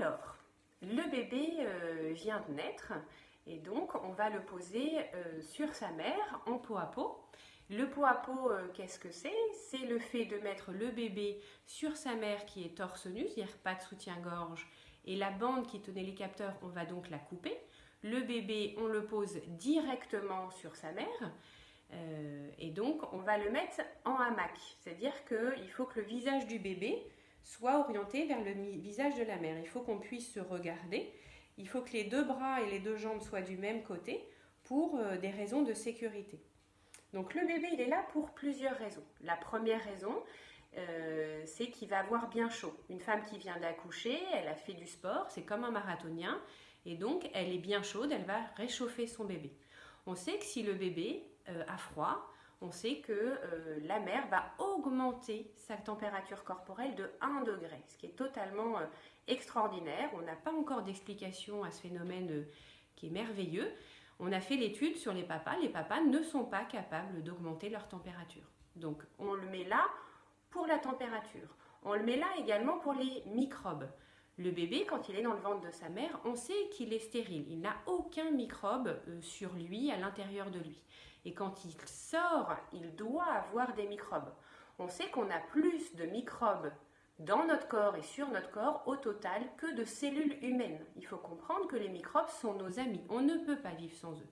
Alors, le bébé euh, vient de naître et donc on va le poser euh, sur sa mère en peau à peau. Le pot à peau, euh, qu'est-ce que c'est? C'est le fait de mettre le bébé sur sa mère qui est torse nu, c'est-à-dire pas de soutien-gorge, et la bande qui tenait les capteurs, on va donc la couper. Le bébé, on le pose directement sur sa mère. et donc, on va le mettre en hamac. C'est-à-dire qu'il faut que le visage du bébé soit orienté vers le visage de la mère. Il faut qu'on puisse se regarder. Il faut que les deux bras et les deux jambes soient du même côté pour euh, des raisons de sécurité. Donc le bébé, il est là pour plusieurs raisons. La première raison, euh, c'est qu'il va avoir bien chaud. Une femme qui vient d'accoucher, elle a fait du sport, c'est comme un marathonien, et donc elle est bien chaude, elle va réchauffer son bébé. On sait que si le bébé euh, a froid, on sait que euh, la mère va augmenter sa température corporelle de 1 degré, ce qui est totalement euh, extraordinaire. On n'a pas encore d'explication à ce phénomène euh, qui est merveilleux. On a fait l'étude sur les papas. Les papas ne sont pas capables d'augmenter leur température. Donc on le met là pour la température. On le met là également pour les microbes. Le bébé, quand il est dans le ventre de sa mère, on sait qu'il est stérile. Il n'a aucun microbe sur lui, à l'intérieur de lui. Et quand il sort, il doit avoir des microbes. On sait qu'on a plus de microbes dans notre corps et sur notre corps au total que de cellules humaines. Il faut comprendre que les microbes sont nos amis. On ne peut pas vivre sans eux.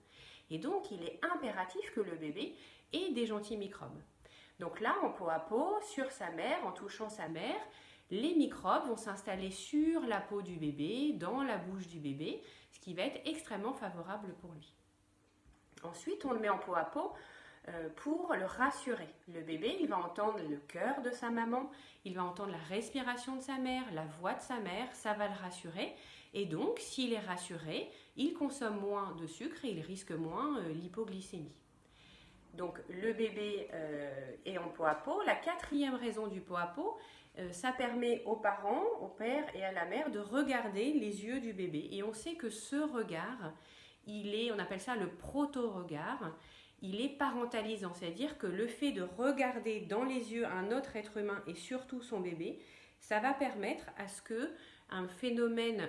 Et donc, il est impératif que le bébé ait des gentils microbes. Donc là, en peau à peau, sur sa mère, en touchant sa mère, les microbes vont s'installer sur la peau du bébé, dans la bouche du bébé, ce qui va être extrêmement favorable pour lui. Ensuite, on le met en peau à peau euh, pour le rassurer. Le bébé, il va entendre le cœur de sa maman, il va entendre la respiration de sa mère, la voix de sa mère, ça va le rassurer. Et donc, s'il est rassuré, il consomme moins de sucre et il risque moins euh, l'hypoglycémie. Donc, le bébé euh, est en peau à peau. La quatrième raison du peau à peau, ça permet aux parents, au père et à la mère de regarder les yeux du bébé. Et on sait que ce regard, il est, on appelle ça le proto-regard, il est parentalisant, c'est-à-dire que le fait de regarder dans les yeux un autre être humain et surtout son bébé, ça va permettre à ce que un phénomène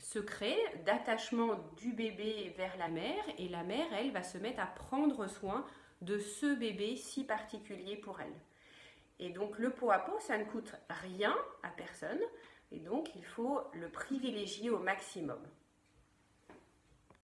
se crée d'attachement du bébé vers la mère et la mère, elle, va se mettre à prendre soin de ce bébé si particulier pour elle. Et donc le pot à pot, ça ne coûte rien à personne et donc il faut le privilégier au maximum.